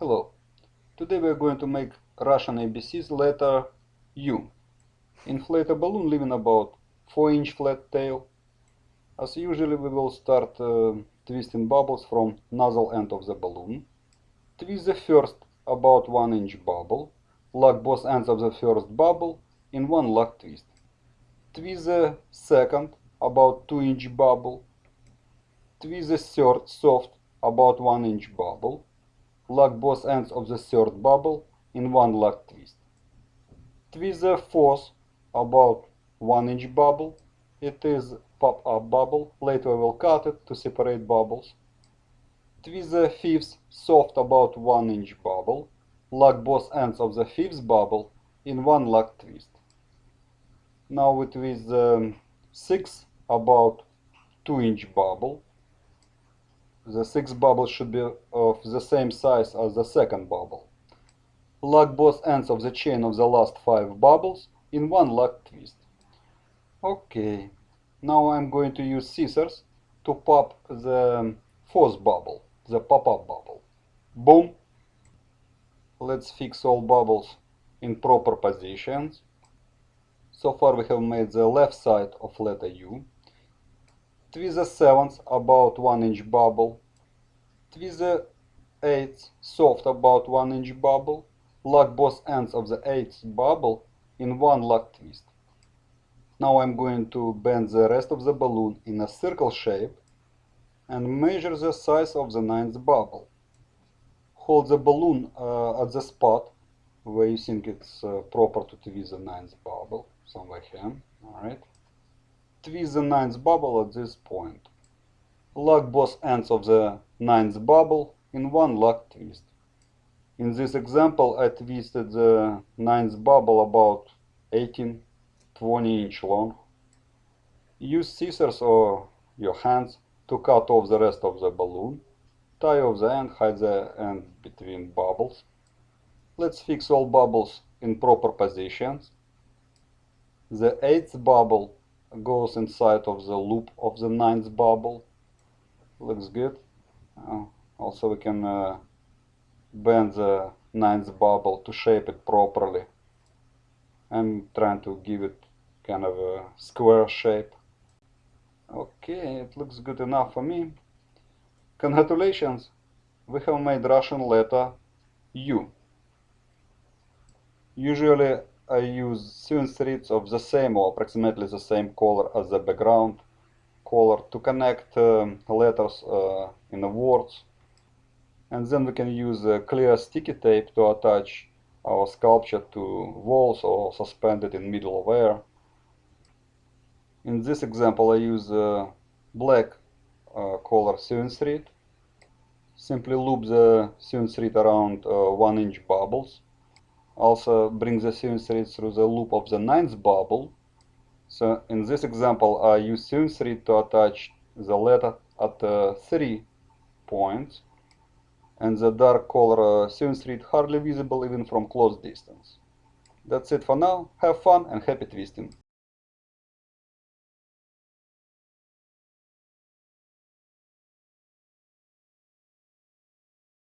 Hello. Today we are going to make Russian ABC's letter U. Inflate a balloon leaving about 4 inch flat tail. As usually we will start uh, twisting bubbles from nozzle end of the balloon. Twist the first about 1 inch bubble. Lock both ends of the first bubble in one lock twist. Twist the second about 2 inch bubble. Twist the third soft about 1 inch bubble lock both ends of the third bubble in one lock twist. Twist the fourth about 1 inch bubble. It is pop-up bubble. Later we will cut it to separate bubbles. Twist the fifth soft about 1 inch bubble. Lock both ends of the fifth bubble in one lock twist. Now we twist the sixth about 2 inch bubble the sixth bubble should be of the same size as the second bubble. Lock both ends of the chain of the last five bubbles in one lock twist. Okay, now I'm going to use scissors to pop the fourth bubble, the pop-up bubble. Boom! Let's fix all bubbles in proper positions. So far we have made the left side of letter U the seventh about 1 inch bubble, the eighth soft about 1 inch bubble, lock both ends of the eighth bubble in one lock twist. Now I'm going to bend the rest of the balloon in a circle shape and measure the size of the ninth bubble. Hold the balloon uh, at the spot where you think it's uh, proper to twist the ninth bubble, somewhere here, alright twist the ninth bubble at this point. Lock both ends of the ninth bubble in one lock twist. In this example, I twisted the ninth bubble about 18-20 inch long. Use scissors or your hands to cut off the rest of the balloon. Tie off the end, hide the end between bubbles. Let's fix all bubbles in proper positions. The eighth bubble goes inside of the loop of the ninth bubble. Looks good. Uh, also we can uh, bend the ninth bubble to shape it properly. I'm trying to give it kind of a square shape. Okay it looks good enough for me. Congratulations. We have made Russian letter U. Usually I use sewing threads of the same or approximately the same color as the background color to connect um, letters uh, in the words and then we can use clear sticky tape to attach our sculpture to walls or suspend it in middle of air. In this example I use black uh, color sewing thread. Simply loop the sewing thread around uh, 1 inch bubbles also bring the sewing thread through the loop of the ninth bubble. So in this example, I use sewing thread to attach the letter at uh, three points, and the dark color uh, sewing thread hardly visible even from close distance. That's it for now. Have fun and happy twisting!